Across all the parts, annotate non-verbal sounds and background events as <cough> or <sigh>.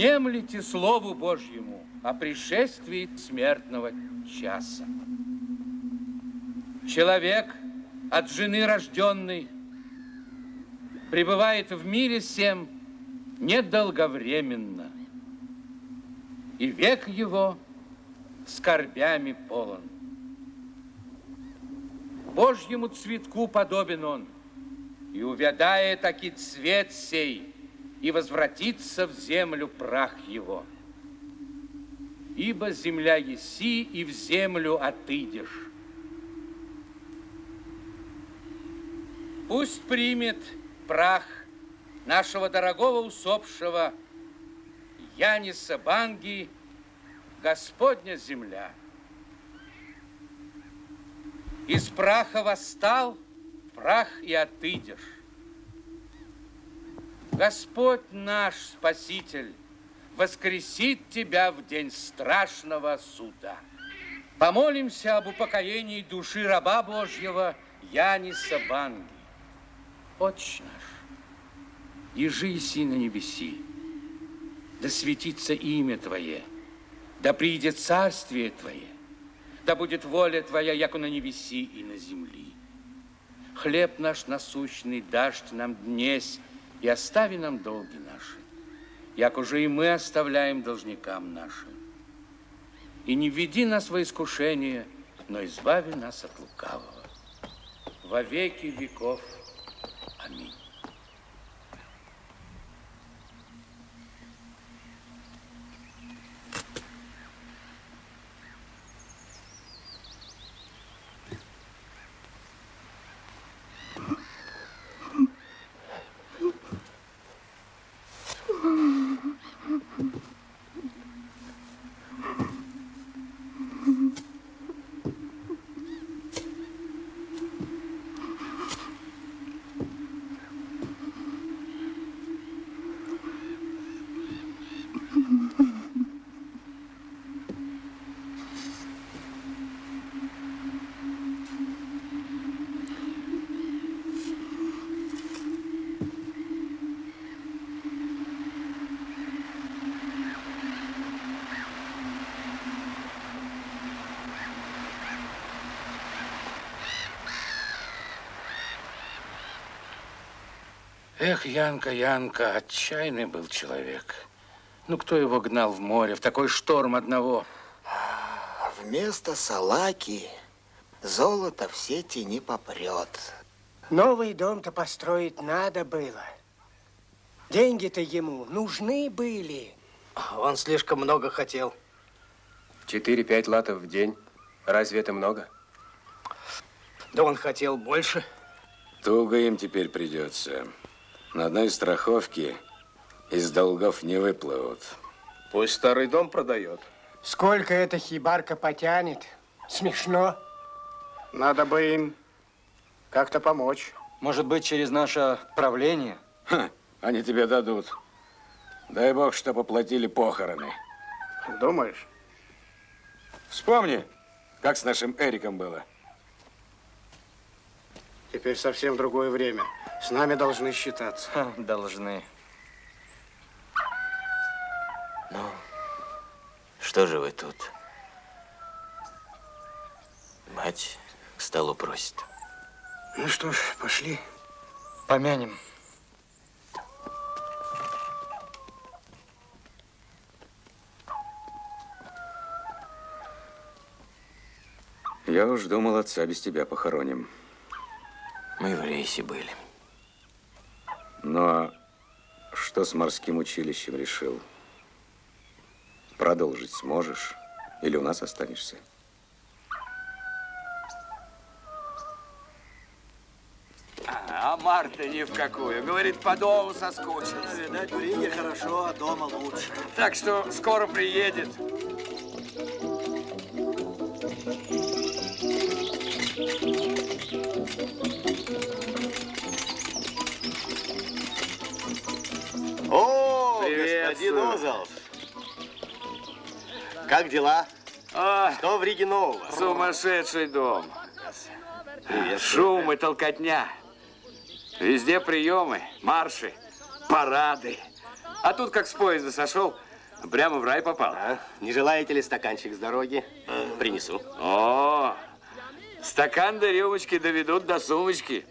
внемлите Слову Божьему о пришествии смертного часа. Человек от жены рожденный пребывает в мире всем недолговременно, и век его скорбями полон. Божьему цветку подобен он, и увядая таки цвет сей, и возвратится в землю прах его. Ибо земля еси, и в землю отыдешь. Пусть примет прах нашего дорогого усопшего Яниса Банги Господня земля. Из праха восстал, прах и отыдешь. Господь наш Спаситель воскресит тебя в день страшного суда. Помолимся об упокоении души раба Божьего Яниса Банги. Отче наш, ежи и на небеси, да светится имя Твое, да придет царствие Твое, да будет воля Твоя, яко на небеси и на земли. Хлеб наш насущный дашь нам днесь, и остави нам долги наши, як уже и мы оставляем должникам нашим. И не введи нас во искушение, но избави нас от лукавого. Во веки веков. Эх, Янка, Янка, отчаянный был человек. Ну, кто его гнал в море, в такой шторм одного? Вместо салаки золото в сети не попрет. Новый дом-то построить надо было. Деньги-то ему нужны были. Он слишком много хотел. Четыре-пять латов в день. Разве это много? Да он хотел больше. Туго им теперь придется. На одной страховке из долгов не выплывут. Пусть старый дом продает. Сколько эта хибарка потянет? Смешно. Надо бы им как-то помочь. Может быть, через наше правление? Ха, они тебе дадут. Дай бог, что поплатили похороны. Думаешь? Вспомни, как с нашим Эриком было. Теперь совсем другое время. С нами должны считаться. Ха, должны. Ну, что же вы тут? Мать к столу просит. Ну что ж, пошли. Помянем. Я уж думал, отца без тебя похороним. Мы в рейсе были. Ну а что с морским училищем решил? Продолжить сможешь? Или у нас останешься? А Марта ни в какую. Говорит, по дому соскучилась. Видать, в Риге хорошо, а дома лучше. Так что скоро приедет. О, Приветствую. господин Озалс. Как дела? А, Что в Риге нового? сумасшедший дом. Привет. Шум и толкотня. Везде приемы, марши, парады. А тут, как с поезда сошел, Прямо в рай попал. А? Не желаете ли стаканчик с дороги? Принесу. О, стакан до рюмочки доведут до сумочки.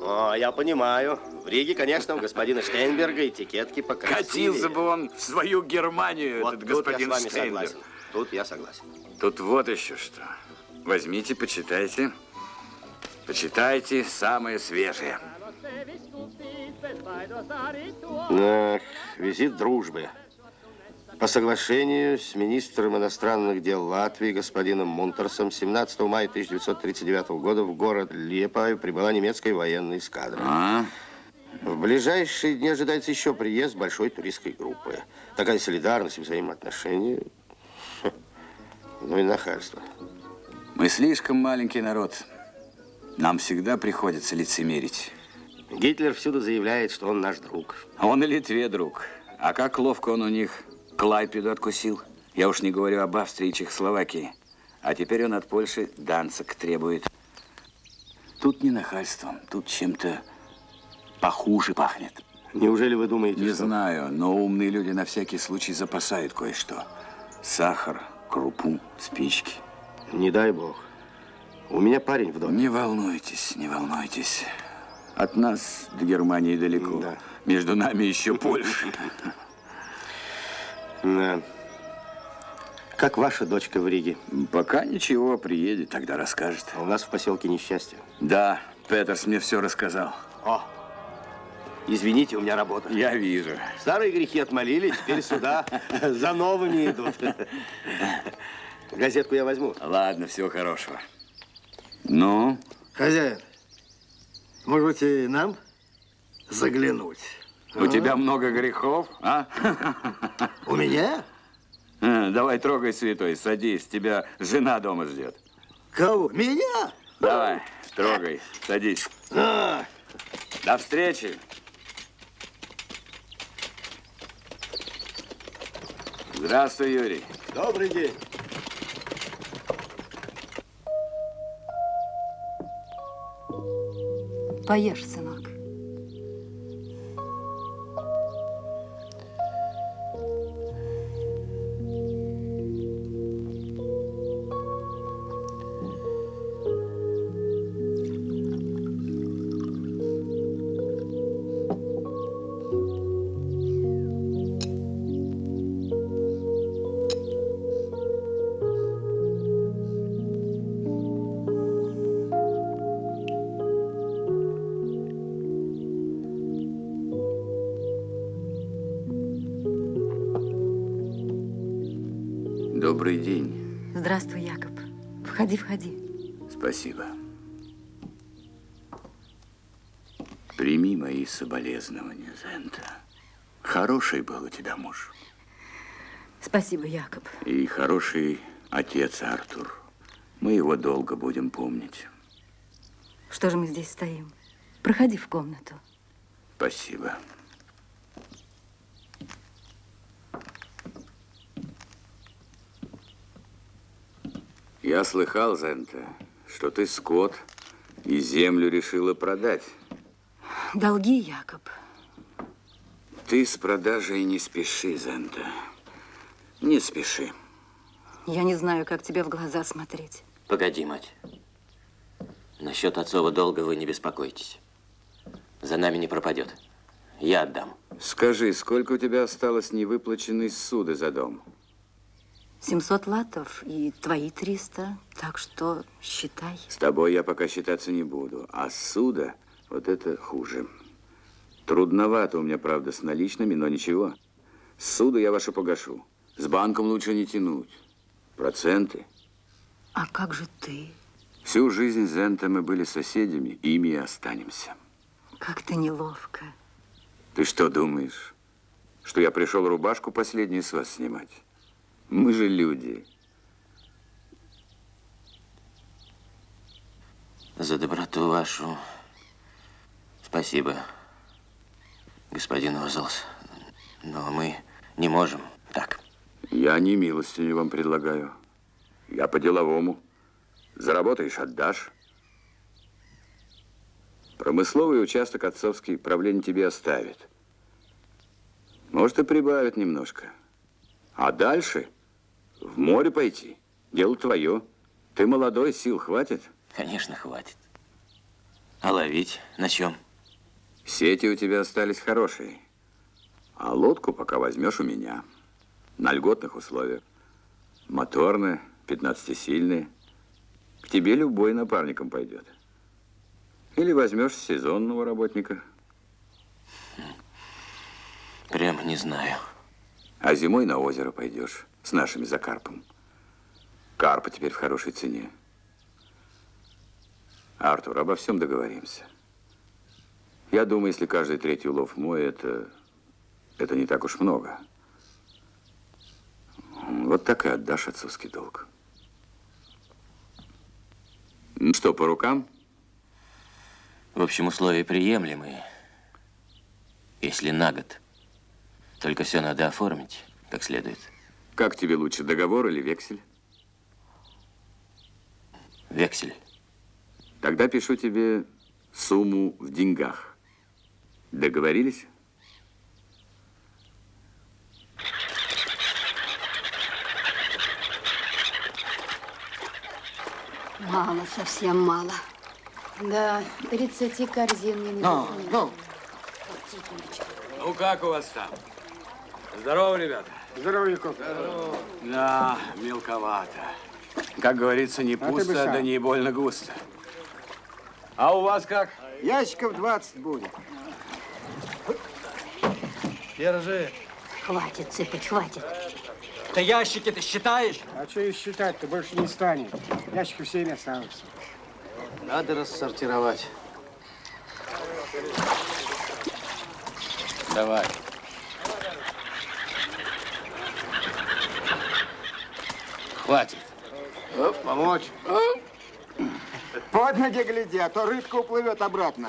О, я понимаю. В Риге, конечно, у господина Штейнберга этикетки покрасили. Катился бы он в свою Германию, Вот этот тут господин я с вами Штейнберг. согласен. Тут я согласен. Тут вот еще что. Возьмите, почитайте. Почитайте самое свежее. Ах, визит дружбы. По соглашению с министром иностранных дел Латвии господином Мунтерсом 17 мая 1939 года в город Лепаю прибыла немецкая военная эскадра. А? В ближайшие дни ожидается еще приезд большой туристской группы. Такая солидарность и взаимоотношения. Хм, Ну и нахальство. Мы слишком маленький народ. Нам всегда приходится лицемерить. Гитлер всюду заявляет, что он наш друг. Он и Литве друг. А как ловко он у них Клайпеду откусил. Я уж не говорю об Австрии и Чехословакии. А теперь он от Польши Данцик требует. Тут не нахальством, тут чем-то похуже пахнет. Неужели вы думаете, Не что... знаю, но умные люди на всякий случай запасают кое-что. Сахар, крупу, спички. Не дай бог. У меня парень в доме. Не волнуйтесь, не волнуйтесь. От нас до Германии далеко. Да. Между нами еще Польша. <laughs> Да. Как ваша дочка в Риге? Пока ничего, приедет, тогда расскажет. А у нас в поселке несчастье. Да, Петерс мне все рассказал. О, извините, у меня работа. Я вижу. Старые грехи отмолили, теперь сюда <laughs> за новыми идут. Газетку я возьму. Ладно, всего хорошего. Ну, Хозяин, может быть, и нам заглянуть? У тебя много грехов, а? У меня? А, Давай трогай, святой, садись, тебя жена дома ждет. Кого? Меня? Давай, трогай, садись. А, До встречи. Здравствуй, Юрий. Добрый день. Поешь, сынок. Входи, входи. Спасибо. Прими мои соболезнования, Зента. Хороший был у тебя муж. Спасибо, Якоб. И хороший отец Артур. Мы его долго будем помнить. Что же мы здесь стоим? Проходи в комнату. Спасибо. Я слыхал, Зента, что ты скот и землю решила продать. Долги, Якоб. Ты с продажей не спеши, Зента. Не спеши. Я не знаю, как тебе в глаза смотреть. Погоди, мать. Насчет отцова долга вы не беспокойтесь. За нами не пропадет. Я отдам. Скажи, сколько у тебя осталось невыплаченной суды за дом? 700 латов и твои 300, так что считай. С тобой я пока считаться не буду. А суда, вот это хуже. Трудновато у меня, правда, с наличными, но ничего. Суда я вашу погашу. С банком лучше не тянуть. Проценты. А как же ты? Всю жизнь с Зента мы были соседями, ими и останемся. Как-то неловко. Ты что думаешь, что я пришел рубашку последнюю с вас снимать? Мы же люди. За доброту вашу спасибо, господин Озлс. Но мы не можем так. Я не милостыню вам предлагаю. Я по-деловому. Заработаешь, отдашь. Промысловый участок отцовский правление тебе оставит. Может, и прибавит немножко. А дальше в море пойти. Дело твое. Ты молодой, сил хватит? Конечно, хватит. А ловить на чем? Сети у тебя остались хорошие. А лодку пока возьмешь у меня. На льготных условиях. Моторная, 15-сильная. К тебе любой напарником пойдет. Или возьмешь сезонного работника. Прямо не знаю. А зимой на озеро пойдешь с нашими за карпом. Карпа теперь в хорошей цене. Артур, обо всем договоримся. Я думаю, если каждый третий улов мой, это, это не так уж много. Вот так и отдашь отцовский долг. Ну что, по рукам? В общем, условия приемлемые. Если на год. Только все надо оформить как следует. Как тебе лучше, договор или вексель? Вексель. Тогда пишу тебе сумму в деньгах. Договорились? Мало, совсем мало. Да, 30 корзин не Ну, ну. Ну, как у вас там? Здорово, ребята. Здорово, Яков. Да, мелковато. Как говорится, не А ты пусто, сам. да не больно густо. А у вас как? Ящиков 20 будет. Держи. Хватит цепить, хватит. Ты ящики ты считаешь? А что их считать-то больше не станет. Ящиков 7 осталось. Надо рассортировать. Давай. Хватит. Оп, помочь. Под ноги гляди, а то рыбка уплывет обратно.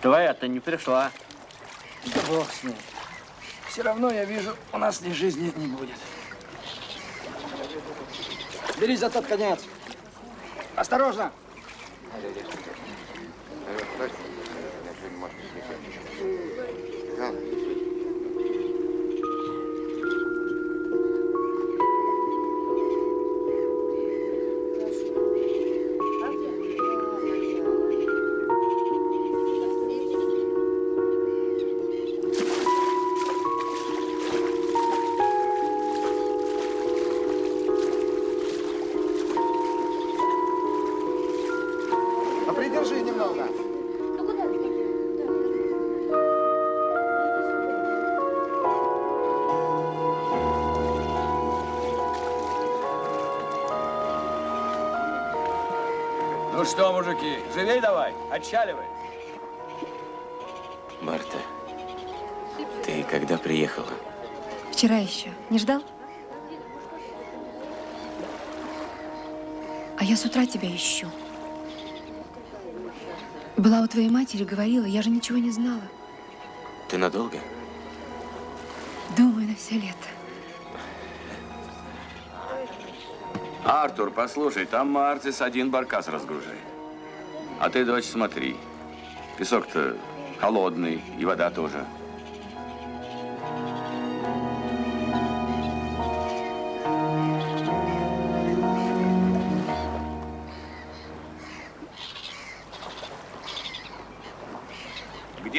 Твоя-то не пришла. Да бог с ним. Все равно, я вижу, у нас ни жизни не будет. Бери за тот конец. Осторожно. あれですね。Немного. Ну что, мужики, живей давай, отчаливай. Марта, ты когда приехала? Вчера еще. Не ждал? А я с утра тебя ищу. Была у твоей матери, говорила, я же ничего не знала. Ты надолго? Думаю, на все лето. Артур, послушай, там Мартис один баркас разгружает. А ты, дочь, смотри. Песок-то холодный, и вода тоже.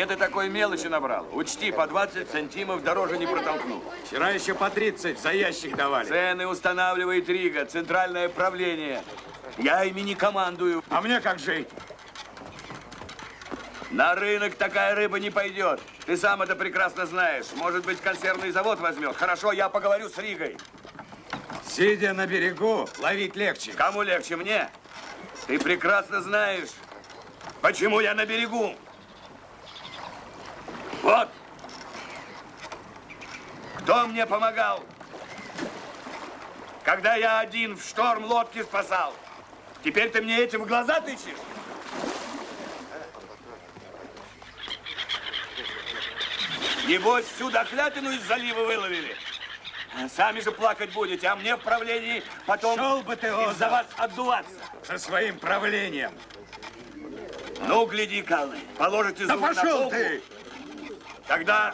Где ты такой мелочи набрал? Учти, по 20 сантимов дороже не протолкну. Вчера еще по 30 за ящик давали. Цены устанавливает Рига, центральное правление. Я ими не командую. А мне как жить? На рынок такая рыба не пойдет. Ты сам это прекрасно знаешь. Может быть, консервный завод возьмет. Хорошо, я поговорю с Ригой. Сидя на берегу, ловить легче. Кому легче, мне? Ты прекрасно знаешь, почему я на берегу. Вот. Кто мне помогал? Когда я один в шторм лодки спасал. Теперь ты мне этим в глаза тычешь? Небось, всю дохлятину из залива выловили. Сами же плакать будете, а мне в правлении потом Шел бы ты, из-за Оза. вас отдуваться. Со своим правлением. Ну, гляди, Калны, положите Да зуб на пошел полку, ты! Тогда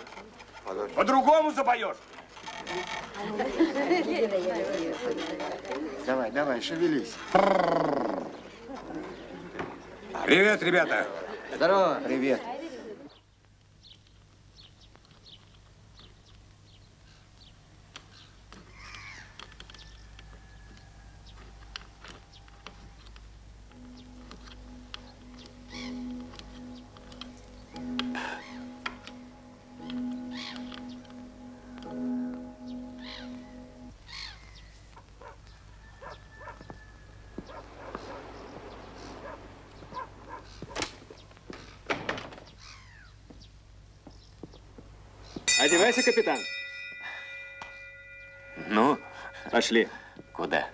по-другому запоешь. Давай, давай, шевелись. Привет, ребята. Здорово. Привет. Одевайся, капитан. Ну, Пошли. куда?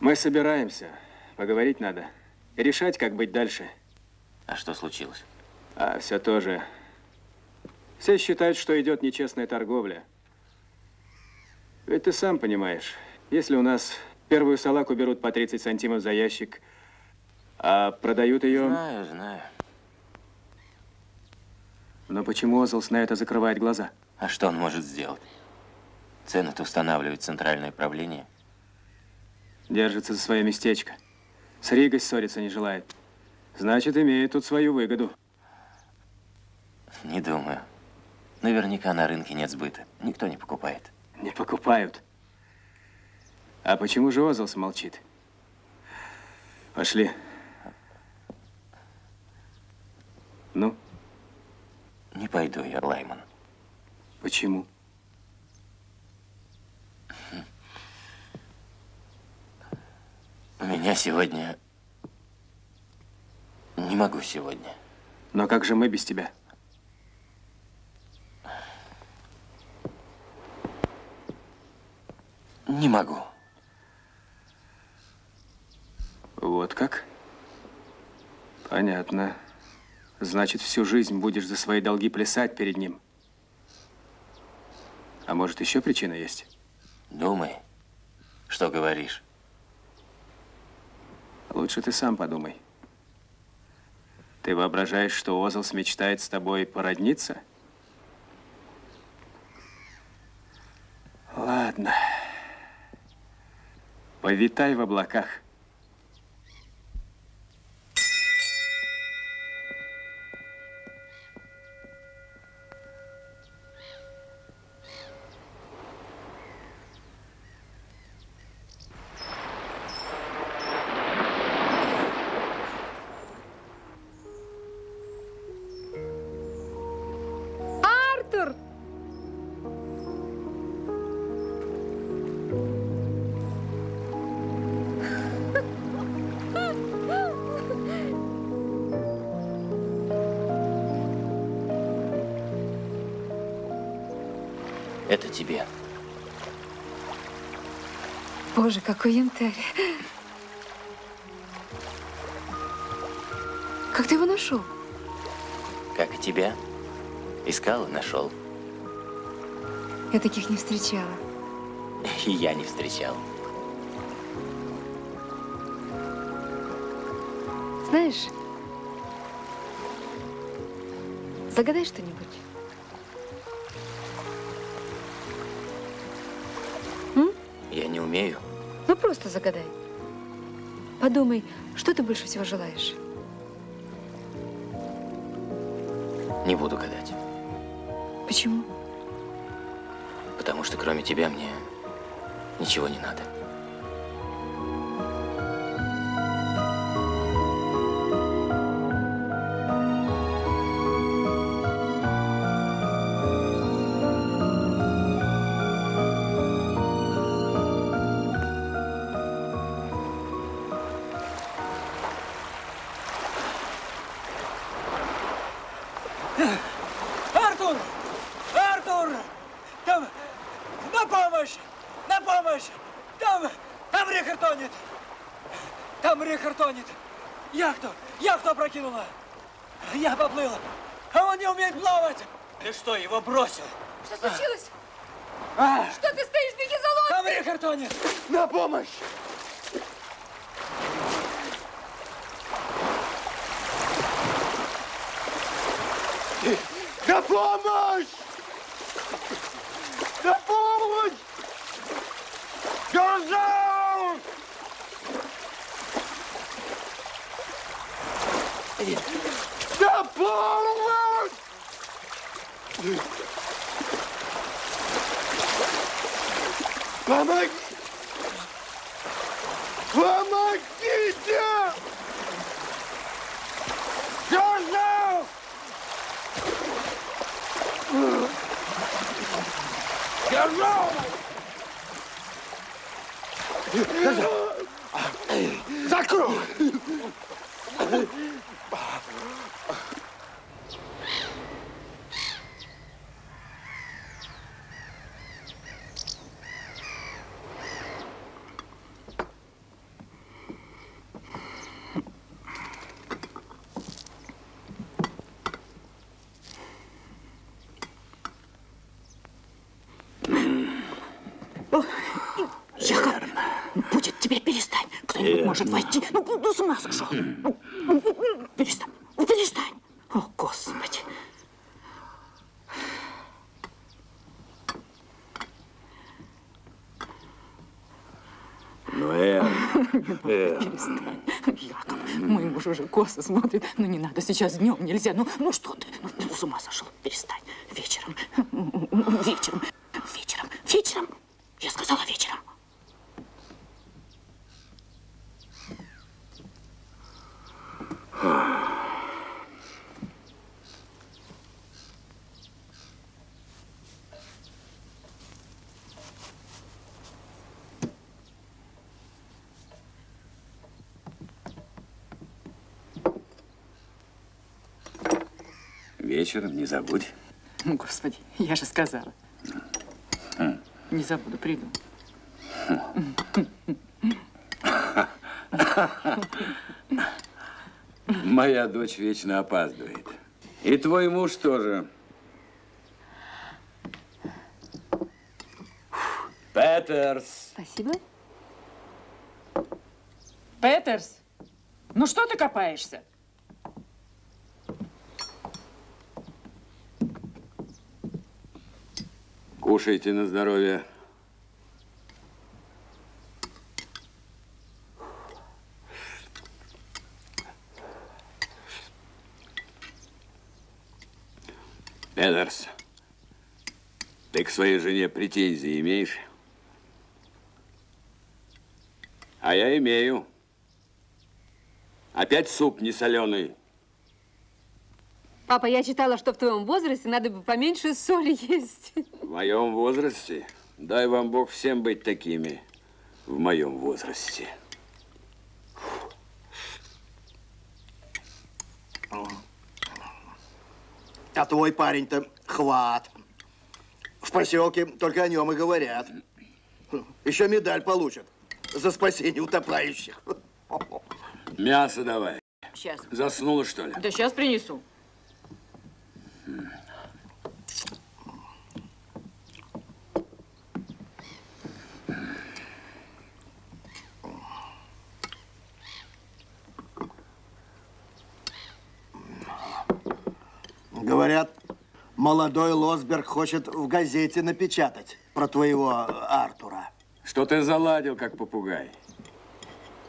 Мы собираемся. Поговорить надо. Решать, как быть дальше. А что случилось? А все тоже. Все считают, что идет нечестная торговля. Ведь ты сам понимаешь, если у нас первую салаку берут по 30 сантимов за ящик, а продают ее... Знаю, знаю. Но почему Озлс на это закрывает глаза? А что он может сделать? Цены-то устанавливает центральное правление. Держится за свое местечко. С Ригой ссориться не желает. Значит, имеет тут свою выгоду. Не думаю. Наверняка на рынке нет сбыта. Никто не покупает. Не покупают. А почему же Озлс молчит? Пошли. Ну, Не пойду я, Лайман. Почему? У меня сегодня... Не могу сегодня. Но как же мы без тебя? Не могу. Вот как? Понятно. Значит, всю жизнь будешь за свои долги плясать перед ним. А может, еще причина есть? Думай, что говоришь. Лучше ты сам подумай. Ты воображаешь, что Озлс мечтает с тобой породниться? Ладно. Повитай в облаках. Боже, какой янтарь. Как ты его нашел? Как и тебя. Искал и нашел. Я таких не встречала. И я не встречал. Знаешь, загадай что-нибудь. Ну, просто загадай. Подумай, что ты больше всего желаешь? Не буду гадать. Почему? Потому что кроме тебя мне ничего не надо. Что, его бросил? Что случилось? Что ты стоишь, беги за лодкой! Коври, картоне! На помощь! На помощь! На помощь! Герзаус! На помощь! Помоги! Помогите! Герзаус! Закрой! Яков, будет тебе перестань. Кто-нибудь может войти. Ну, ну, с ума сошел. Ну, ну, ну, Перестань, ну, перестань. О, Господи. Ну, Эр, Эр. Перестань. Яков, мой муж уже косо смотрит. Ну, не надо, сейчас днем нельзя. Ну, ну что ты? Ну, ты с ума сошел. Перестань. Вечером. Вечером. Вечером. Вечером. Я сказала вечером. Вечером не забудь. Ну, Господи, я же сказала. Не забуду, приду. Моя дочь вечно опаздывает. И твой муж тоже. Петерс. Спасибо. Петерс, ну что ты копаешься? Кушайте на здоровье. Петерс, ты к своей жене претензии имеешь? А я имею. Опять суп не соленый. Папа, я читала, что в твоем возрасте надо бы поменьше соли есть. В моем возрасте? Дай вам Бог всем быть такими. В моем возрасте. А твой парень-то хват. В поселке только о нем и говорят. Еще медаль получат за спасение утопающих. Мясо давай. Сейчас. Заснула, что ли? Да сейчас принесу. Говорят, молодой Лосберг хочет в газете напечатать про твоего Артура. Что ты заладил, как попугай?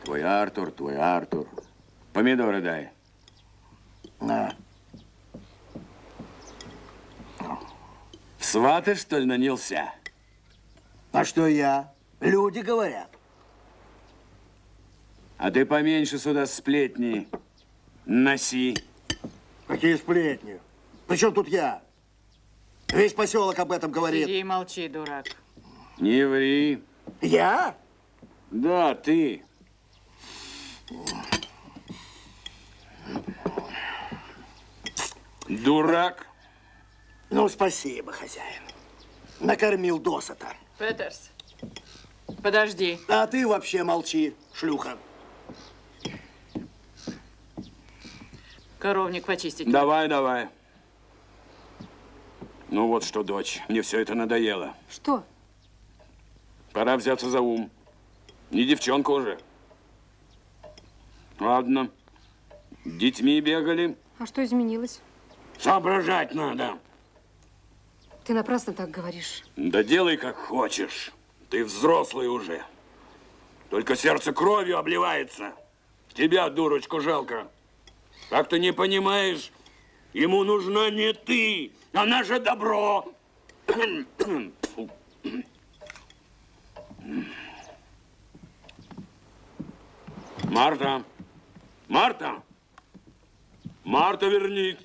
Твой Артур, твой Артур. Помидоры дай. На. Сваты, что ли, нанялся? А что я? Люди говорят. А ты поменьше сюда сплетни носи. Какие сплетни? Причем тут я? Весь поселок об этом говорит. Сиди и молчи, дурак. Не ври. Я? Да, ты. Дурак. Ну, спасибо, хозяин. Накормил досыта. Петерс, подожди. А ты вообще молчи, шлюха. Коровник почистить. Давай, давай. Ну вот что, дочь, мне все это надоело. Что? Пора взяться за ум. Не девчонка уже. Ладно. Детьми бегали. А что изменилось? Соображать надо. Ты напрасно так говоришь. Да делай как хочешь. Ты взрослый уже. Только сердце кровью обливается. Тебя, дурочку, жалко. Как ты не понимаешь, ему нужна не ты, а наше добро. Марта! Марта! Марта, вернись!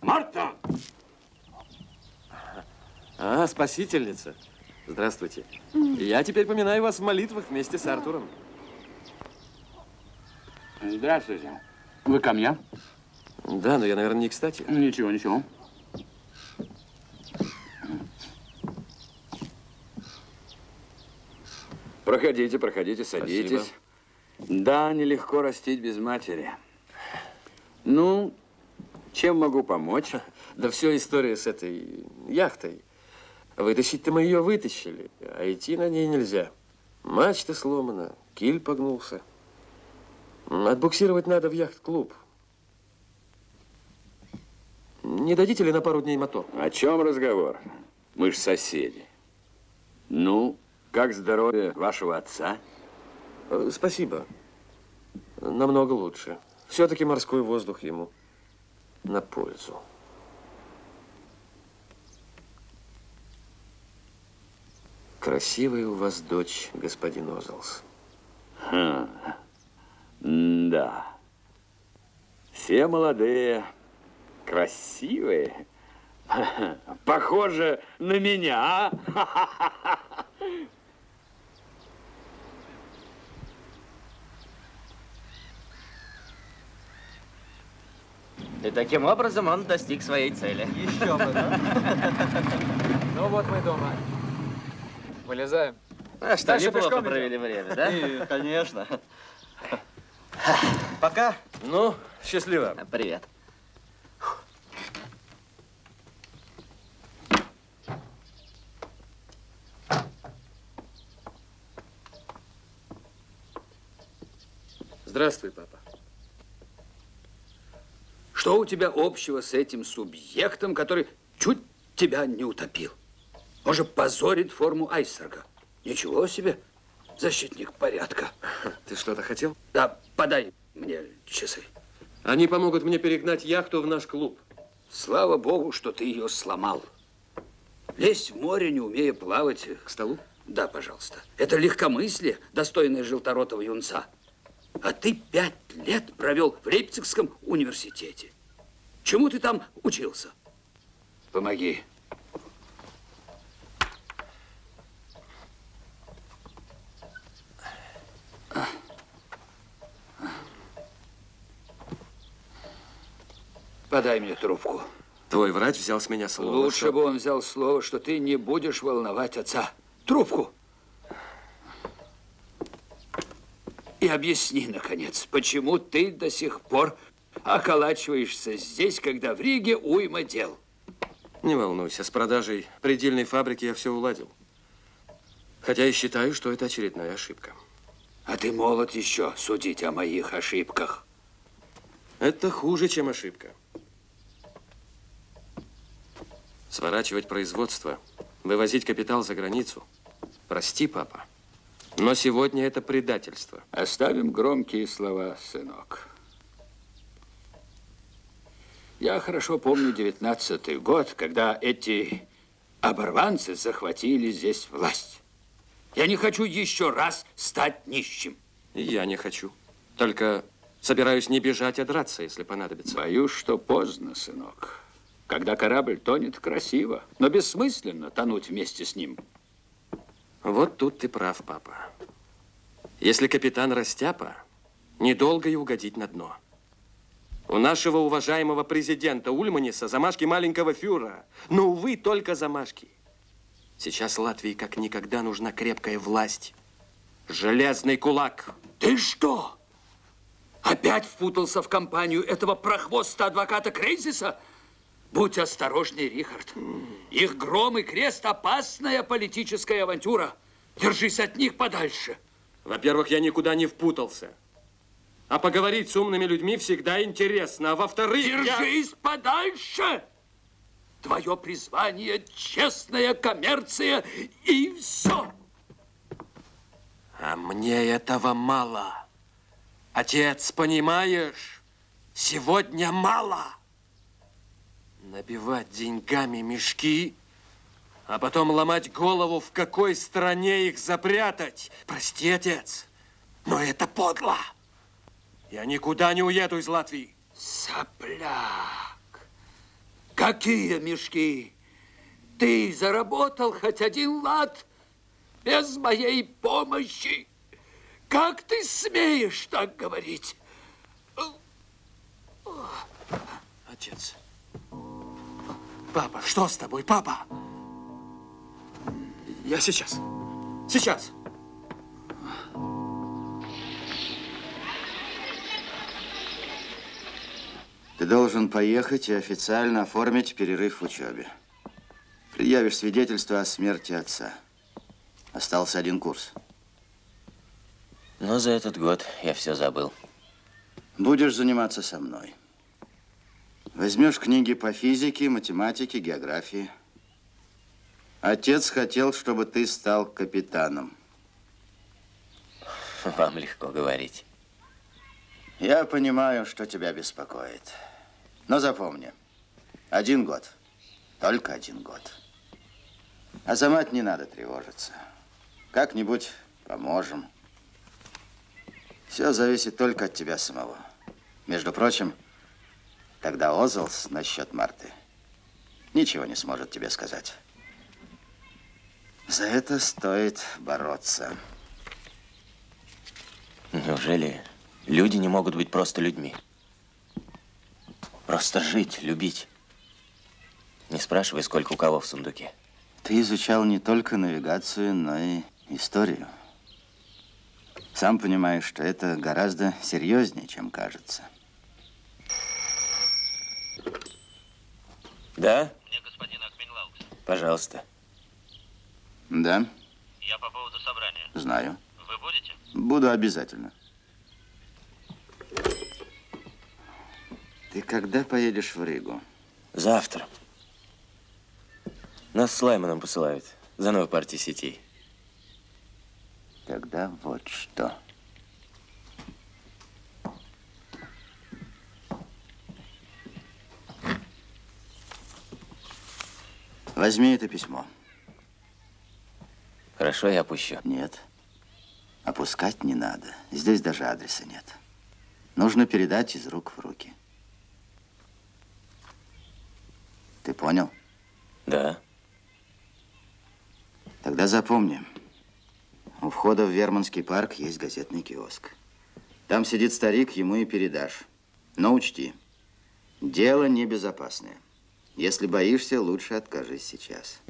Марта! А, спасительница. Здравствуйте. Я теперь поминаю вас в молитвах вместе с Артуром. Здравствуйте. Вы ко мне? Да, но я, наверное, не кстати. Ничего, ничего. Проходите, проходите, садитесь. Спасибо. Да, нелегко растить без матери. Ну, чем могу помочь? Да все история с этой яхтой. Вытащить-то мы ее вытащили, а идти на ней нельзя. Мачта сломана, киль погнулся. Отбуксировать надо в яхт-клуб. Не дадите ли на пару дней мотор? О чем разговор? Мы ж соседи. Ну, как здоровье вашего отца? Э, Спасибо. Намного лучше. Все-таки морской воздух ему на пользу. Красивая у вас дочь, господин Озалс. Хм. Да. Все молодые, красивые. Похоже на меня. а? И таким образом он достиг своей цели. Еще бы, да? Ну вот мы дома. Вылезаем. А что, Дальше неплохо провели идем? время, да? <laughs> И, конечно. Пока. Ну, счастливо. Привет. Здравствуй, папа. Что у тебя общего с этим субъектом, который чуть тебя не утопил? Может, позорит форму айсберга? Ничего себе, защитник порядка. <laughs> Ты что-то хотел? Да, подай мне часы. Они помогут мне перегнать яхту в наш клуб. Слава богу, что ты ее сломал. Лезть в море, не умея плавать. К столу? Да, пожалуйста. Это легкомыслие, достойное желторотого юнца. А ты пять лет провел в Лейпцигском университете. Чему ты там учился? Помоги. Подай мне трубку. Твой врач взял с меня слово. Лучше что- бы он взял слово, что ты не будешь волновать отца. Трубку. И объясни, наконец, почему ты до сих пор околачиваешься здесь, когда в Риге уйма дел. Не волнуйся, с продажей предельной фабрики я все уладил. Хотя и считаю, что это очередная ошибка. А ты молод еще судить о моих ошибках. Это хуже, чем ошибка. Сворачивать производство, вывозить капитал за границу. Прости, папа, но сегодня это предательство. Оставим громкие слова, сынок. Я хорошо помню девятнадцатый год, когда эти оборванцы захватили здесь власть. Я не хочу еще раз стать нищим. И я не хочу. Только собираюсь не бежать, а драться, если понадобится. Боюсь, что поздно, сынок. Когда корабль тонет, красиво, но бессмысленно тонуть вместе с ним. Вот тут ты прав, папа. Если капитан Растяпа, недолго и угодить на дно. У нашего уважаемого президента Ульманиса замашки маленького фюрера. Но, увы, только замашки. Сейчас Латвии как никогда нужна крепкая власть. Железный кулак. Ты что? Опять впутался в компанию этого прохвоста адвоката Крейзиса? Будь осторожней, Рихард. Их гром и крест – опасная политическая авантюра. Держись от них подальше. Во-первых, я никуда не впутался. А поговорить с умными людьми всегда интересно. А во-вторых, я... Держись подальше! Твое призвание – честная коммерция и все. А мне этого мало. Отец, понимаешь? Сегодня мало. Набивать деньгами мешки, а потом ломать голову, в какой стране их запрятать. Прости, отец, но это подло. Я никуда не уеду из Латвии. Сопляк! Какие мешки? Ты заработал хоть один лад без моей помощи? Как ты смеешь так говорить? Отец. Папа, что с тобой, папа? Я сейчас. Сейчас. Ты должен поехать и официально оформить перерыв в учебе. Предъявишь свидетельство о смерти отца. Остался один курс. Но за этот год я все забыл. Будешь заниматься со мной. Возьмешь книги по физике, математике, географии. Отец хотел, чтобы ты стал капитаном. Вам легко говорить. Я понимаю, что тебя беспокоит. Но запомни, один год, только один год. А за мать не надо тревожиться. Как-нибудь поможем. Все зависит только от тебя самого. Между прочим, тогда Озлс насчет Марты ничего не сможет тебе сказать. За это стоит бороться. Неужели люди не могут быть просто людьми? Просто жить, любить. Не спрашивай, сколько у кого в сундуке. Ты изучал не только навигацию, но и историю. Сам понимаешь, что это гораздо серьезнее, чем кажется. Да? Мне господин Акминлаукс. Пожалуйста. Да, Я по поводу собрания. знаю. Вы будете? Буду обязательно. Ты когда поедешь в Ригу? Завтра. Нас с Лайманом посылают за новой партией сетей. Тогда вот что. Возьми это письмо. Хорошо, я опущу. Нет. Опускать не надо. Здесь даже адреса нет. Нужно передать из рук в руки. Ты понял? Да. Тогда запомни. У входа в Верманский парк есть газетный киоск. Там сидит старик, ему и передашь. Но учти, дело небезопасное. Если боишься, лучше откажись сейчас.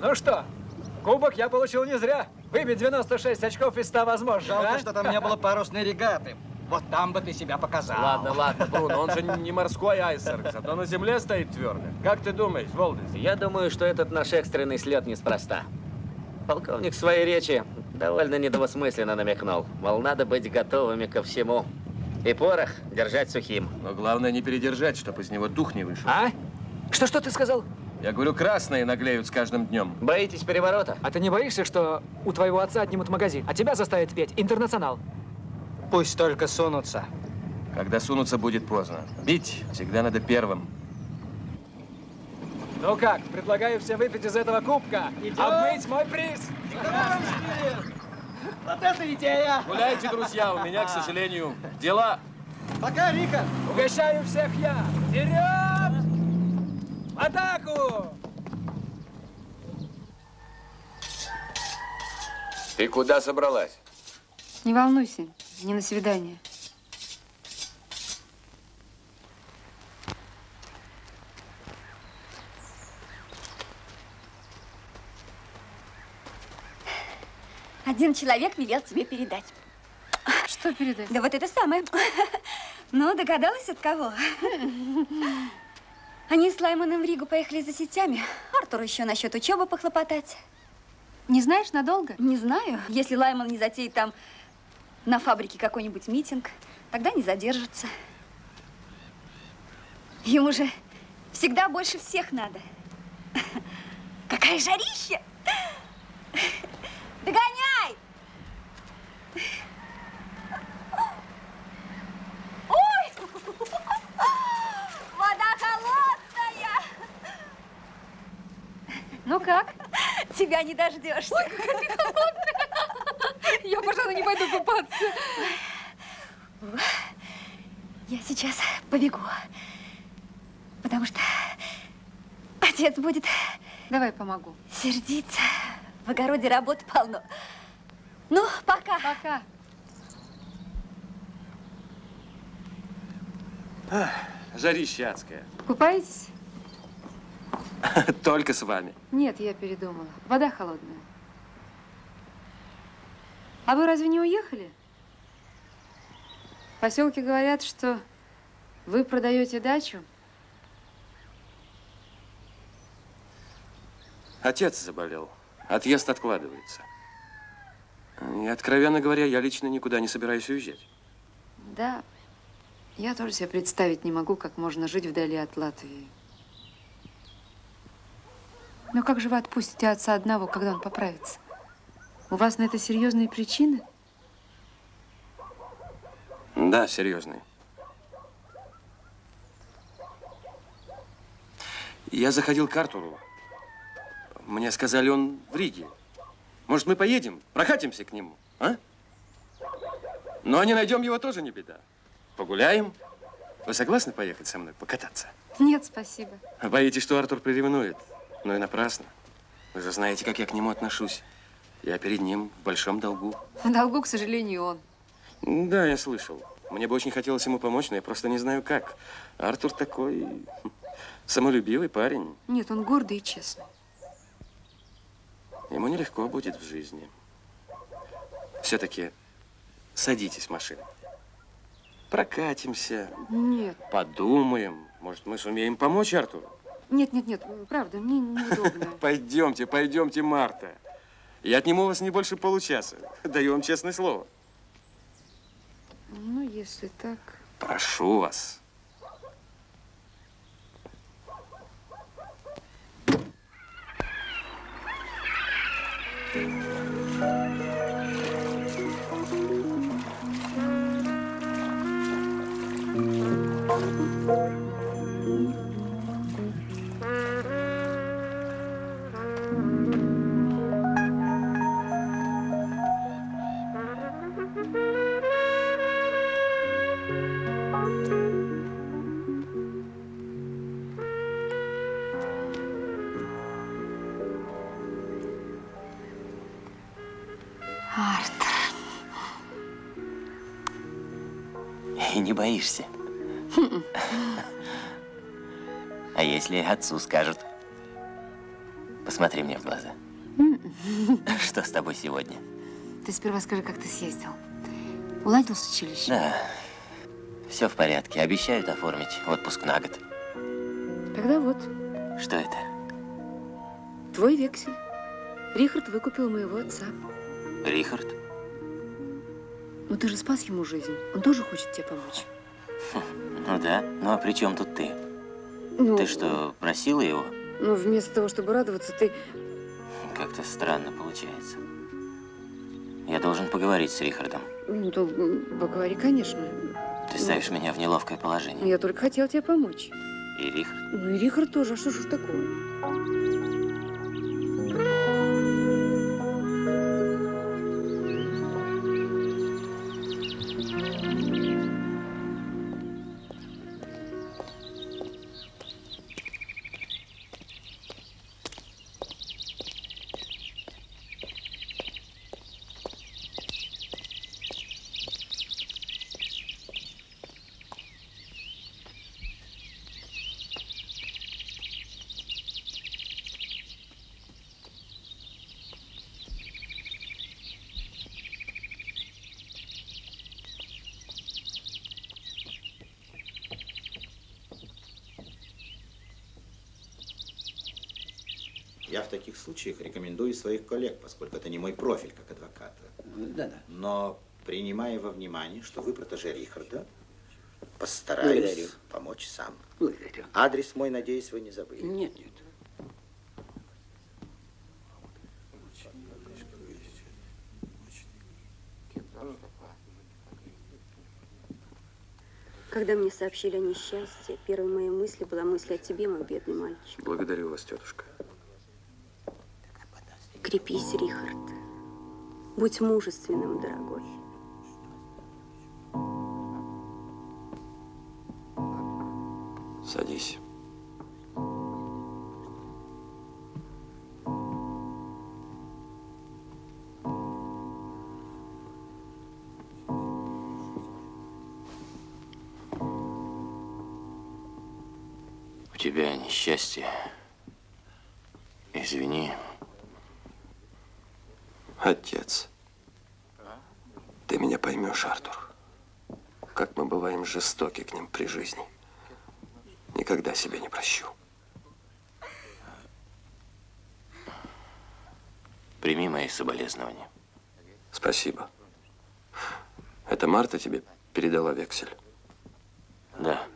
Ну что, кубок я получил не зря. Выбить 96 очков из 100 возможно, Жалко, а? что там не было парусной регаты. Вот там бы ты себя показал. Ладно, ладно, Бруно, он же не морской айсерк, зато на земле стоит твердо. Как ты думаешь, Волдес? Я думаю, что этот наш экстренный слет неспроста. Полковник в своей речи довольно недвусмысленно намекнул, мол, надо быть готовыми ко всему. И порох держать сухим. Но главное не передержать, чтобы из него дух не вышел. А? Что-что ты сказал? Я говорю, красные наглеют с каждым днем. Боитесь переворота? А ты не боишься, что у твоего отца отнимут магазин, а тебя заставят петь «Интернационал»? Пусть только сунутся. Когда сунуться, будет поздно. Бить всегда надо первым. Ну как, предлагаю всем выпить из этого кубка. Идем. Обмыть мой приз. Вот это идея! Гуляйте, друзья, у меня, к сожалению, дела. Пока, Рика! Угощаю всех я. Вперед! В атаку! Ты куда собралась? Не волнуйся, не на свидание. Один человек велел тебе передать. Что передать? Да вот это самое. Ну, догадалась от кого? Они с Лаймоном в Ригу поехали за сетями. Артуру еще насчет учебы похлопотать. Не знаешь, надолго? Не знаю. Если Лаймон не затеет там на фабрике какой-нибудь митинг, тогда не задержится. Ему же всегда больше всех надо. Какая жарища! Догоняй! Ой! Вода холодная! Ну как? Тебя не дождешься. Ой, какая ты холодная. Я, пожалуй, не пойду купаться. Я сейчас побегу, потому что отец будет... Давай помогу. Сердиться. В огороде работы полно. Ну, пока. Пока. Ах, жарище адское. Купаетесь? <laughs> Только с вами. Нет, я передумала. Вода холодная. А вы разве не уехали? В поселке говорят, что вы продаете дачу. Отец заболел. Отъезд откладывается. И, откровенно говоря, я лично никуда не собираюсь уезжать. Да, я тоже себе представить не могу, как можно жить вдали от Латвии. Но как же вы отпустите отца одного, когда он поправится? У вас на это серьезные причины? Да, серьезный. Я заходил к Артуру. Мне сказали, он в Риге. Может, мы поедем, прокатимся к нему, а? Но не найдем его тоже не беда. Погуляем. Вы согласны поехать со мной покататься? Нет, спасибо. Боитесь, что Артур приревнует? Ну и напрасно. Вы же знаете, как я к нему отношусь. Я перед ним в большом долгу. В долгу, к сожалению, он. Да, я слышал. Мне бы очень хотелось ему помочь, но я просто не знаю как. Артур такой <laughs> самолюбивый парень. Нет, он гордый и честный. Ему нелегко будет в жизни. Все-таки садитесь в машину. Прокатимся, Нет, подумаем. Может, мы сумеем помочь Артуру? нет, нет, нет, правда, мне неудобно. <laughs> Пойдемте, пойдемте, Марта. Я отниму у вас не больше получаса. Даю вам честное слово. Ну, если так... Прошу вас. Артур. Боишься. <laughs> А если отцу скажут? Посмотри мне в глаза. <laughs> Что с тобой сегодня? Ты сперва скажи, как ты съездил. Уладил с училищем? Да, все в порядке. Обещают оформить отпуск на год. Тогда вот, Что это? твой вексель. Рихард выкупил моего отца. Рихард? Ну ты же спас ему жизнь. Он тоже хочет тебе помочь. <laughs> Ну да. Ну а при чем тут ты? Ну, Ты что, просила его? Ну, вместо того, чтобы радоваться, ты... Как-то странно получается. Я должен поговорить с Рихардом. Ну, то поговори, конечно. Ты ставишь меня в неловкое положение. Я только хотела тебе помочь. И Рихард? Ну и Рихард тоже. А что ж такое? Случаях рекомендую своих коллег, поскольку это не мой профиль как адвоката. Да-да. Но принимая во внимание, что вы протеже Рихарда, постараюсь Благодарю. помочь сам. Благодарю. Адрес мой, надеюсь, вы не забыли. Нет, нет. Когда мне сообщили о несчастье, первой моей мыслью была мысль о тебе, мой бедный мальчик. Благодарю вас, тетушка. Крепись, Рихард. Будь мужественным, дорогой. Садись. У тебя несчастье. Извини. Отец, ты меня поймешь, Артур. Как мы бываем жестоки к ним при жизни. Никогда себе не прощу. Прими мои соболезнования. Спасибо. Это Марта тебе передала вексель? Да.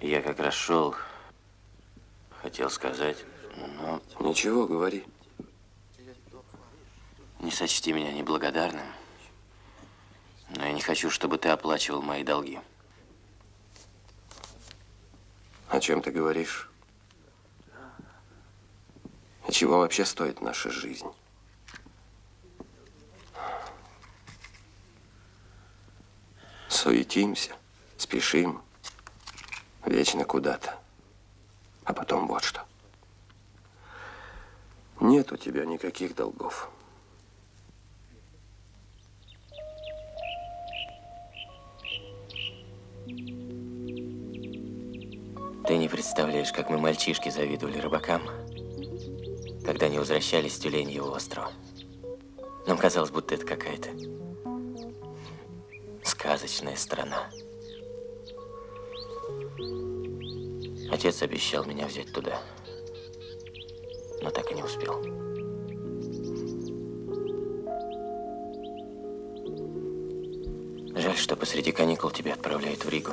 Я как раз шел, хотел сказать, но... Ничего, говори. Не сочти меня неблагодарным, но я не хочу, чтобы ты оплачивал мои долги. О чем ты говоришь? И чего вообще стоит наша жизнь? Суетимся, спешим, вечно куда-то. А потом вот что. Нет у тебя никаких долгов. Ты не представляешь, как мы, мальчишки, завидовали рыбакам, когда они возвращались с Тюленьего острова. Нам казалось, будто это какая-то сказочная страна. Отец обещал меня взять туда, но так и не успел. Жаль, что посреди каникул тебя отправляют в Ригу.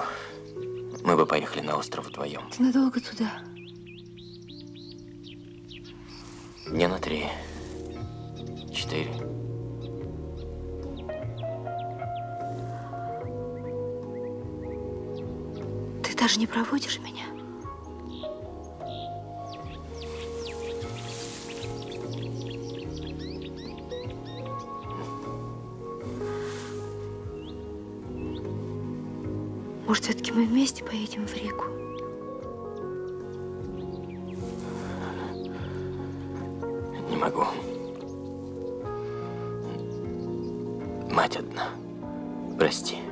Мы бы поехали на остров вдвоем. Ты надолго туда? Дня на три. Четыре. Ты даже не проводишь меня? Мы вместе поедем в Ригу? Не могу. Мать одна. Прости.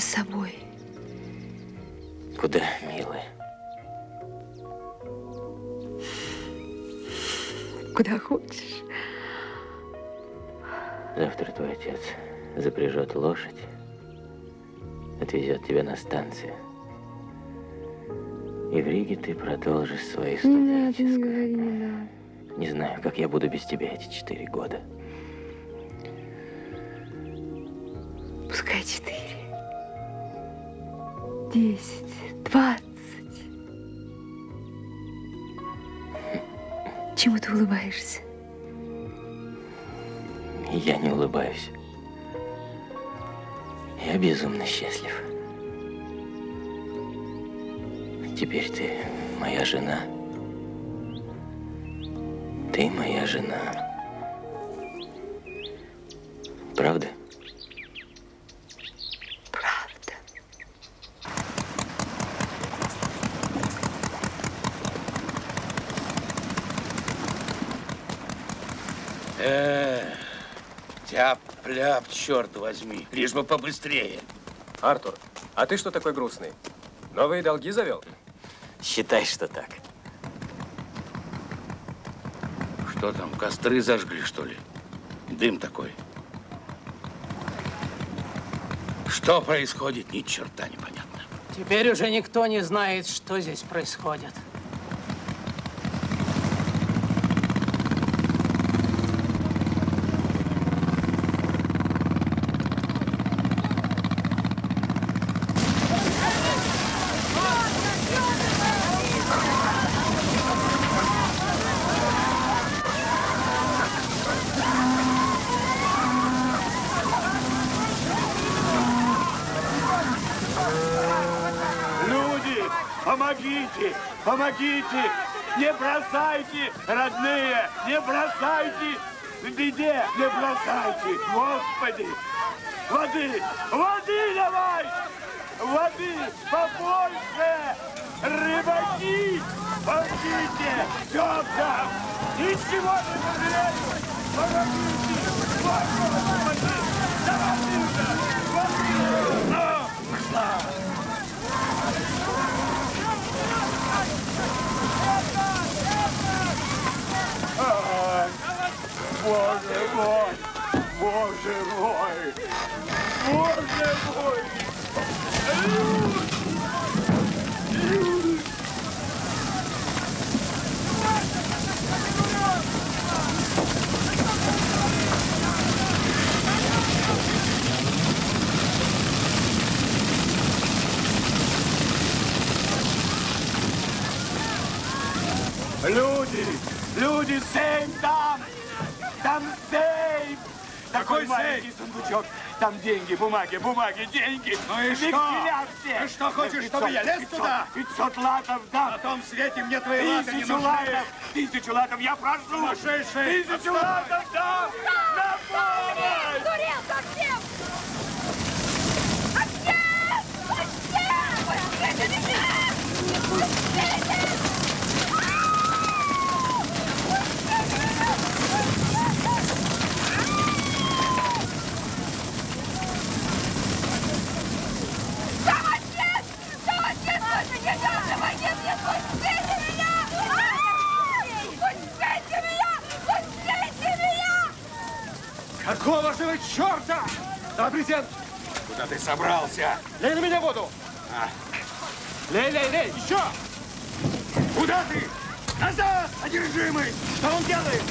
Меня с собой. Куда, милая? Куда хочешь. Завтра твой отец запряжет лошадь, отвезет тебя на станцию. И в Риге ты продолжишь свои Не студенческие. не не надо. Не знаю, как я буду без тебя эти четыре года. felices. Э, тяп-ляп, черт возьми, лишь бы побыстрее. Артур, а ты что такой грустный? Новые долги завел? Считай, что так. Что там, костры зажгли, что ли? Дым такой. Что происходит, ни черта непонятно. Теперь уже никто не знает, что здесь происходит. Люди, помогите, помогите! Не бросайте, родные, не бросайте! В беде не бросайте, Господи! Воды, воды давай! Воды побольше! Рыбаки, помогите! Все! Ничего не пожалею! Помогите! Господи! Давай сюда! Воды! Ну, Боже мой! Боже мой! Боже мой! Люди! Люди, сейф там! Там сейф! Такой маленький сундучок. Там деньги, бумаги, бумаги, деньги. Ну и что? Все. Ты что, хочешь, чтобы я лез 500, туда? 500 латов, да. На том свете мне твои латы не Тысячу нужны. тысячу латов, я прошу. Сумасшедший! Тысячу латов, да. На помощь! Сдурел совсем! Отец! Отец! Пустите меня! Пустите! Там отец! Там отец! Пустите меня! Помогите мне! Пустите меня! Ай! Пустите меня! Пустите меня! Какого же вы черта? Презент! Куда ты собрался? Лей на меня воду! А. Лей, лей, лей! Еще! Куда ты? Назад, одержимый! Что он делает?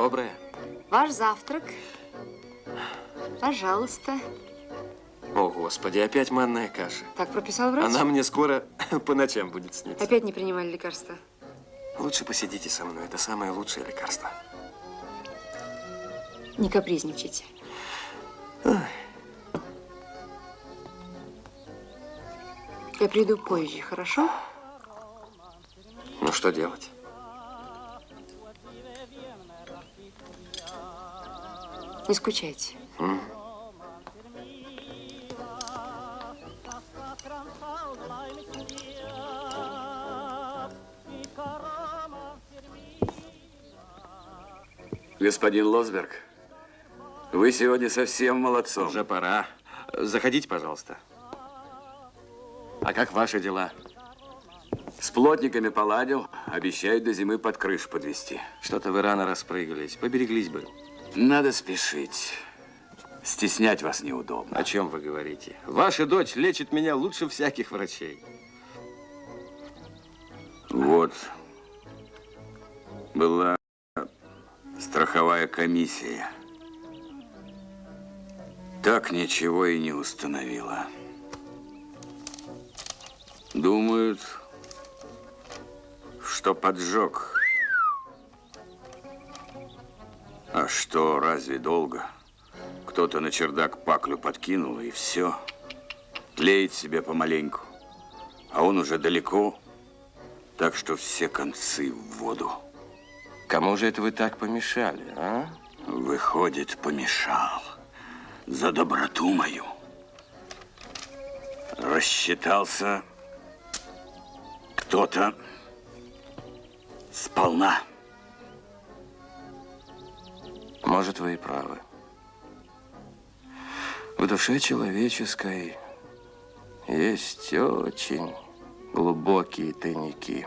Доброе. Ваш завтрак. Пожалуйста. О, Господи, опять манная каша. Так прописал врач? Она мне скоро <laughs> по ночам будет сниться. Опять не принимали лекарства? Лучше посидите со мной. Это самое лучшее лекарство. Не капризничайте. Я приду позже, хорошо? Ну, что делать? Не скучайте. Господин Лосберг, Вы сегодня совсем молодцом. Уже пора. Заходите, пожалуйста. А как ваши дела? С плотниками поладил. Обещают до зимы под крышу подвести. Что-то вы рано распрыгались. Побереглись бы. Надо спешить. Стеснять вас неудобно. О чем вы говорите? Ваша дочь лечит меня лучше всяких врачей. Вот. Была страховая комиссия. Так ничего и не установила. Думают, что поджог. А что, разве долго? Кто-то на чердак паклю подкинул, и все. Тлеет себе помаленьку. А он уже далеко, так что все концы в воду. Кому же это вы так помешали, а? Выходит, помешал. За доброту мою. Рассчитался кто-то сполна. Может, вы и правы. В душе человеческой есть очень глубокие тайники.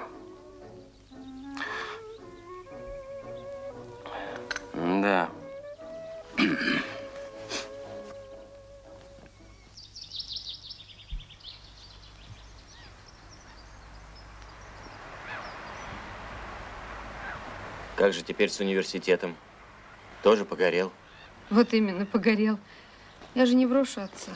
Да. Как же теперь с университетом? Тоже погорел? Вот именно, погорел. Я же не брошу отца.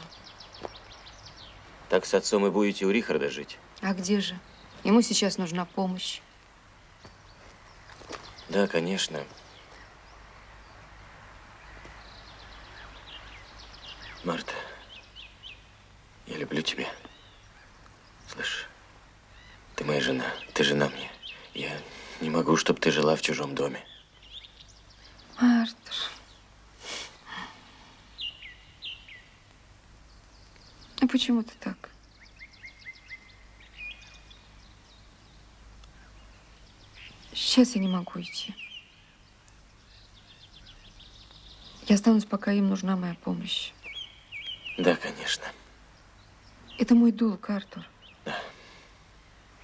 Так с отцом и будете у Рихарда жить? А где же? Ему сейчас нужна помощь. Да, конечно. Марта, я люблю тебя. Слышь, ты моя жена, ты жена мне. Я не могу, чтобы ты жила в чужом доме. Артур. А почему ты так? Сейчас я не могу идти. Я останусь, пока им нужна моя помощь. Да, конечно. Это мой долг, Артур.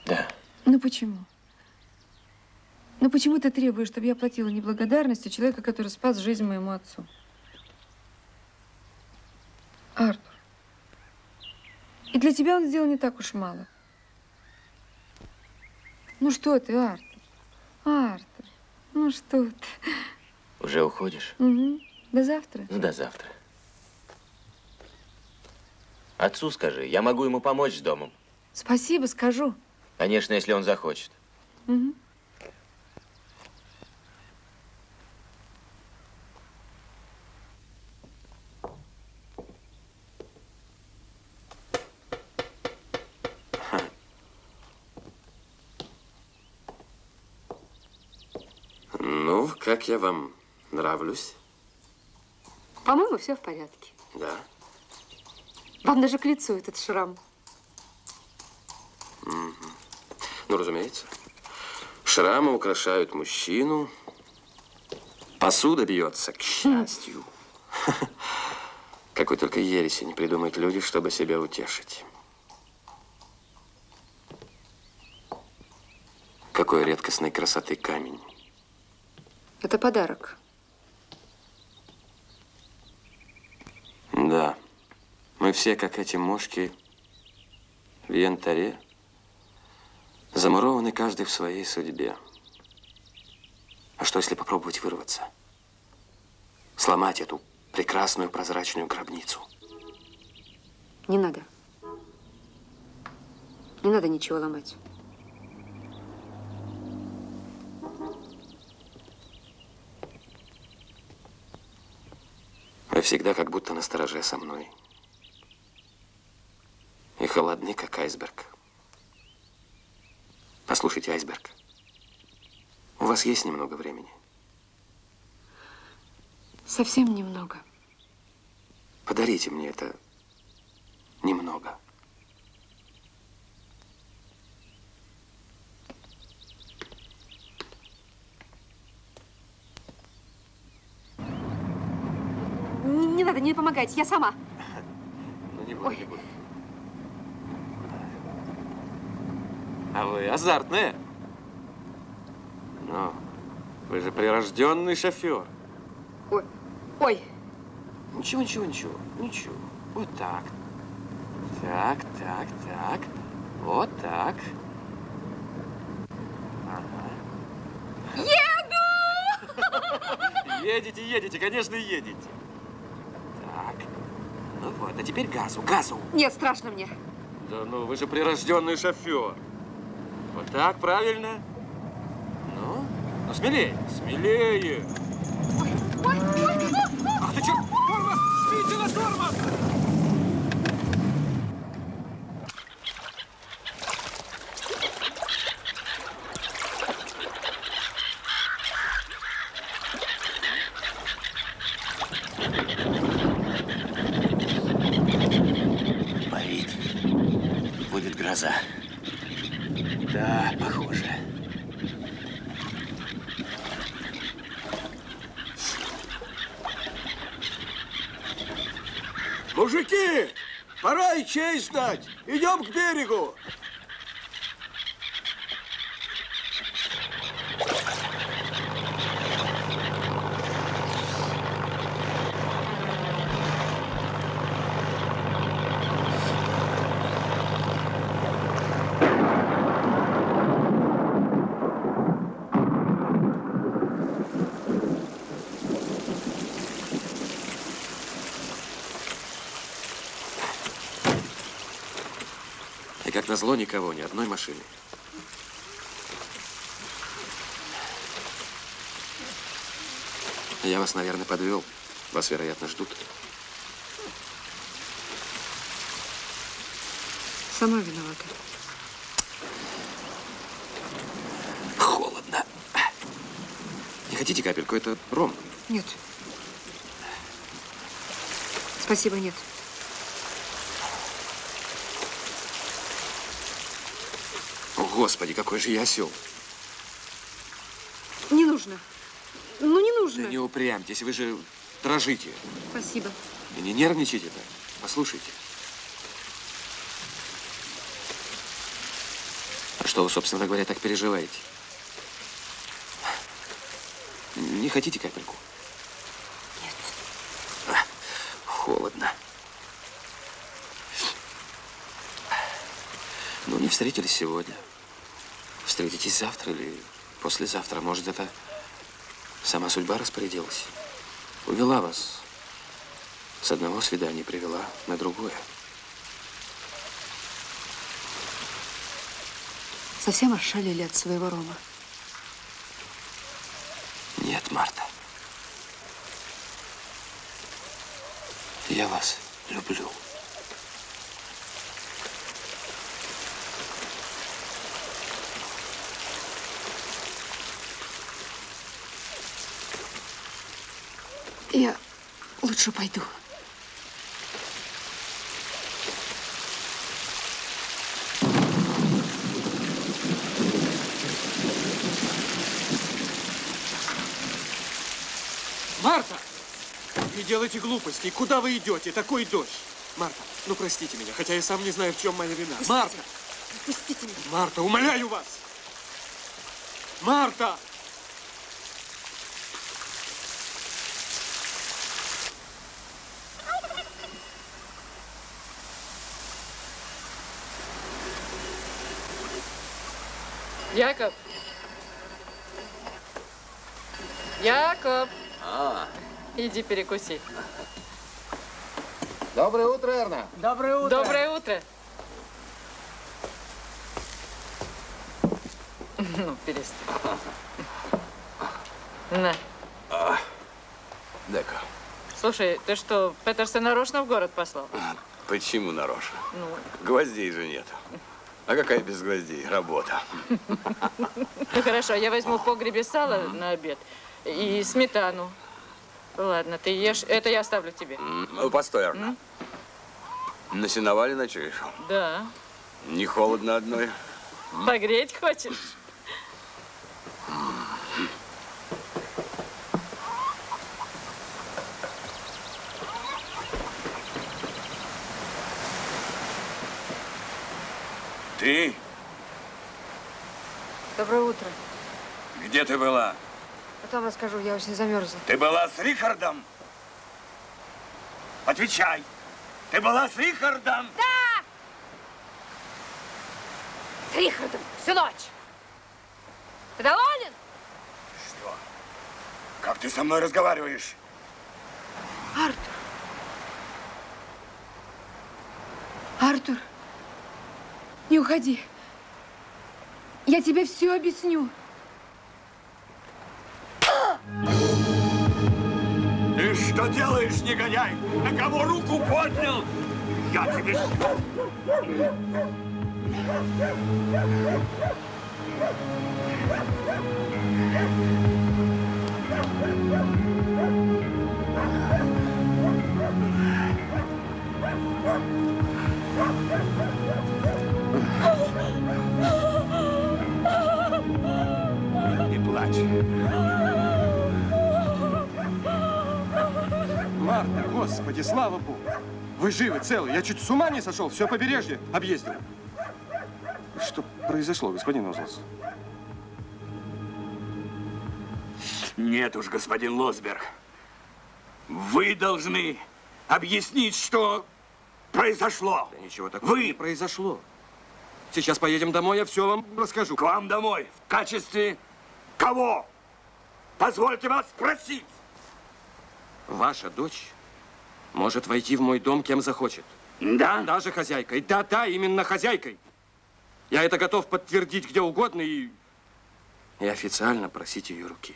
Да. Ну почему? Ну почему ты требуешь, чтобы я платила неблагодарностью человека, который спас жизнь моему отцу? Артур. И для тебя он сделал не так уж мало. Ну что ты, Артур? Артур, ну что ты? Уже уходишь? Угу. До завтра. Ну, до завтра. Отцу скажи, я могу ему помочь с домом. Спасибо, скажу. Конечно, если он захочет. Угу. Ну, как я вам нравлюсь? По-моему, все в порядке. Да. Вам даже к лицу этот шрам. Мгм. Ну, разумеется. Шрамы украшают мужчину. Посуда бьется, к счастью. Какой только ереси не придумают люди, чтобы себя утешить. Какой редкостной красоты камень. Это подарок. Да. Мы все, как эти мошки в янтаре, замурованы каждый в своей судьбе. А что, если попробовать вырваться? Сломать эту прекрасную прозрачную гробницу? Не надо. Не надо ничего ломать. Всегда как будто на стороже со мной. И холодны, как айсберг. Послушайте, айсберг, у вас есть немного времени? Совсем немного. Подарите мне это немного. Надо, не помогайте, я сама. Ну, не буду, не буду. А вы азартная. Ну, вы же прирожденный шофер. Ой, ой. Ничего, ничего, ничего, ничего. Вот так. Так, так, так. Вот так. Еду! <laughs> Едете, едете, конечно, едете. Вот, а теперь газу, газу. Нет, страшно мне. Да ну, вы же прирожденный шофер. Вот так, правильно? Ну, ну смелее, смелее. Ах ты черт! Тормоз! Жмите на тормоз! Парит. Будет гроза. Да, похоже. Мужики, знать. Идем к берегу. И как назло никого, ни одной машины. Я вас, наверное, подвел. Вас, вероятно, ждут. Сама виновата. Холодно. Не хотите капельку? Это ром. Нет. Спасибо, нет. Господи, какой же я осел. Не нужно. Ну, не нужно. Да не упрямьтесь, вы же дрожите. Спасибо. И не нервничайте так. Послушайте. А что вы, собственно говоря, так переживаете? Не хотите капельку? Нет. холодно. Ну, не встретились сегодня. Встретитесь завтра или послезавтра. Может, это сама судьба распорядилась. Увела вас. С одного свидания привела на другое. Совсем ошалели от своего Рома. Нет, Марта. Я вас люблю. Я лучше пойду. Марта! Не делайте глупостей. Куда вы идете? Такой дождь. Марта, ну простите меня, хотя я сам не знаю, в чем моя вина. Марта! Пустите меня. Марта, умоляю вас! Марта! Яков. Яков, А, иди перекуси. доброе утро, Эрна. Доброе утро. Доброе утро. Ну, перестань. На. А, Дай-ка. Слушай, ты что, Петерса нарочно в город послал? Почему нарочно? Ну, Гвоздей же нет. А какая без гвоздей? Работа. ну хорошо, я возьму в погребе сало на обед и сметану. Ладно, ты ешь. Это я оставлю тебе. Ну, постой, Арна. На сеновале ночуешь? Да. Не холодно одной? Погреть хочешь? Ты? Доброе утро. Где ты была? Потом расскажу, я очень замерзла. Ты была с Рихардом? Отвечай. Ты была с Рихардом? Да! С Рихардом всю ночь. Ты доволен? Что? Как ты со мной разговариваешь? Артур. Артур, не уходи. Я тебе все объясню. Ты что делаешь, негодяй? На кого руку поднял? Я тебе... Не Марта, господи, слава богу. Вы живы, целы. Я чуть с ума не сошел. Все побережье объездил. Что произошло, господин Озлс? Нет уж, господин Лосберг. Вы должны объяснить, что произошло. Да ничего такого Вы не произошло. Сейчас поедем домой, я все вам расскажу. К вам домой. В качестве кого? Позвольте вас спросить. Ваша дочь может войти в мой дом кем захочет. Да? Даже хозяйкой. Да, да, именно хозяйкой. Я это готов подтвердить где угодно и, и официально просить ее руки.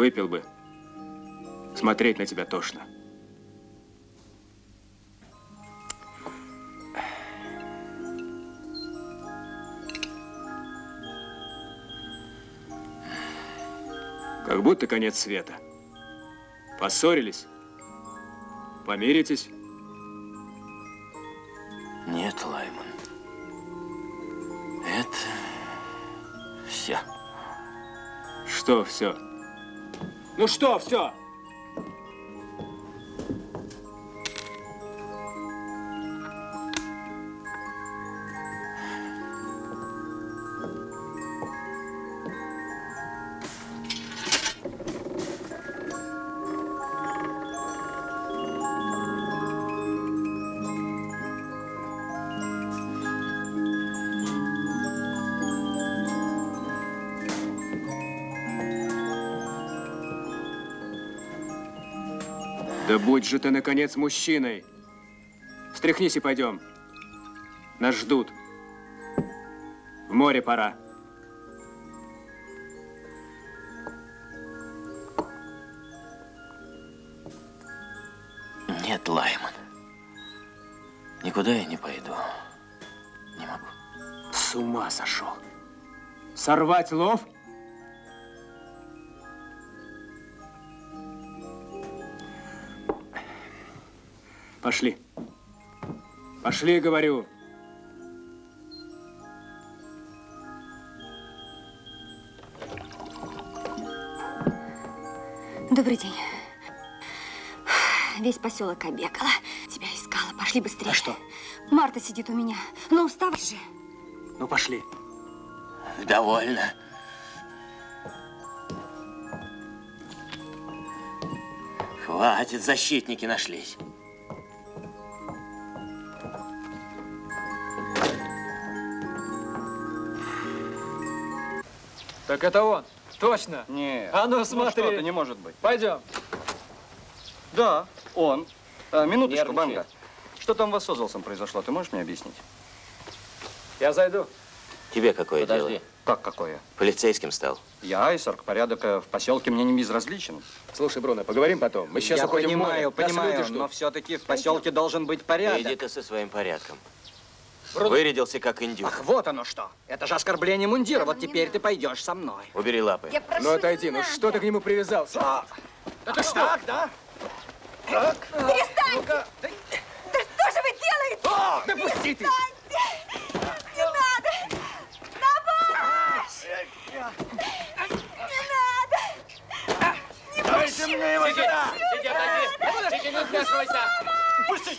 Выпил бы. Смотреть на тебя тошно. Как будто конец света. Поссорились? Помиритесь? Нет, Лайман. Это все. Что все? Ну что все? Будь же ты, наконец, мужчиной. Встряхнись и пойдем. Нас ждут. В море пора. Нет, Лайман. Никуда я не пойду. Не могу. С ума сошел. Сорвать лов? Пошли. Пошли, говорю. Добрый день. Весь поселок обегала. Тебя искала. Пошли быстрее. А что? Марта сидит у меня. Ну, вставай же. Ну, пошли. Довольно. Хватит, защитники нашлись. Так это он. Точно. Нет. А ну смотри. что ты, не может быть. Пойдем. Да, он. А, минуточку, Нервничает. Банга. Что там у вас с Озолсом произошло? Ты можешь мне объяснить? Я зайду. Тебе какое Подожди. дело? Как какое? Полицейским стал. Я, айсерк, порядок э, в поселке мне не безразличен. Слушай, Бруно, поговорим потом. Мы сейчас Я уходим в море. понимаю, понимаю, но все-таки в поселке должен быть порядок. Иди ты со своим порядком. Вырядился как индюк. Ах, вот оно что. Это же оскорбление мундира. Вот теперь ты пойдешь со мной. Убери лапы. Ну отойди, ну что ты к нему привязался? А, это что? Так, да? Так. Перестаньте! Да что же вы делаете? А, да пусти ты! Не надо! На помощь! Не надо! Не Дайте пущу! мне его сюда! сиди, отойди! Сиди, не вмешивайся! Пусти!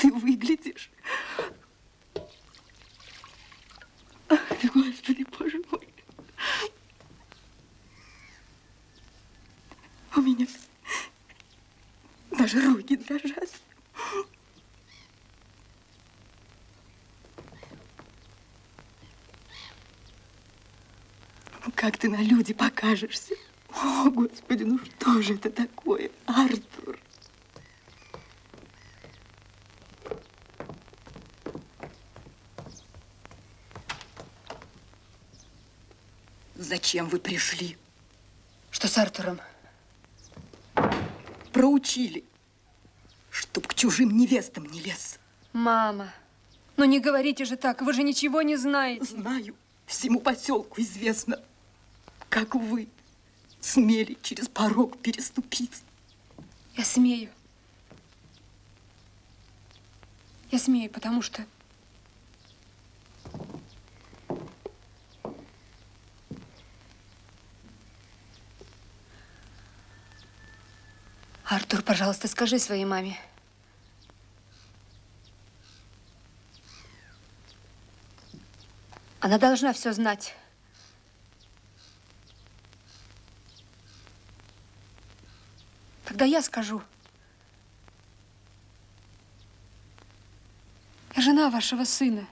ты выглядишь? Ай, Господи, боже мой. У меня даже руки дрожат. Ну, Как ты на люди покажешься? О, Господи, ну что же это такое, Артур? Зачем вы пришли? Что с Артуром? Проучили, чтоб к чужим невестам не лез. Мама, ну не говорите же так, вы же ничего не знаете. Знаю, всему поселку известно, как вы смели через порог переступить. Я смею. Я смею, потому что... Артур, пожалуйста, скажи своей маме. Она должна все знать. Тогда я скажу. Я жена вашего сына.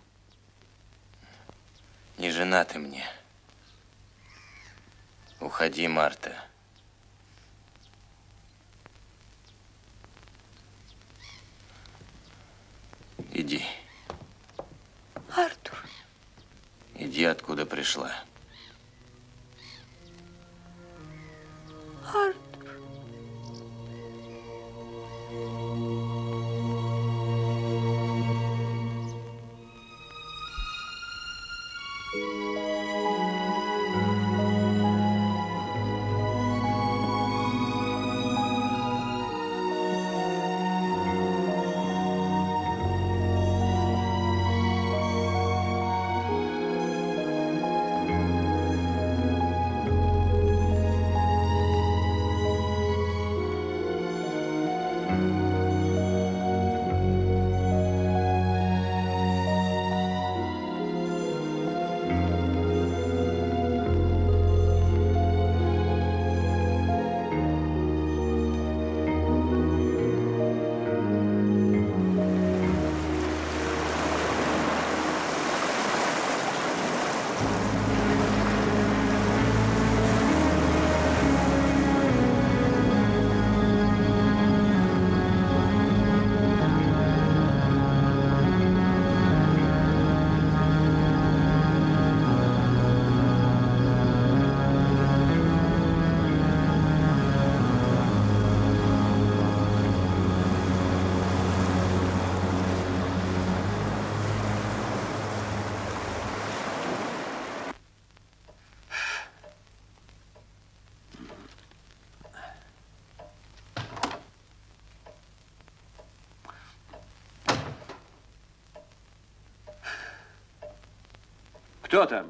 Не жена ты мне. Уходи, Марта. Иди. Артур. Иди, откуда пришла. Артур. Кто там?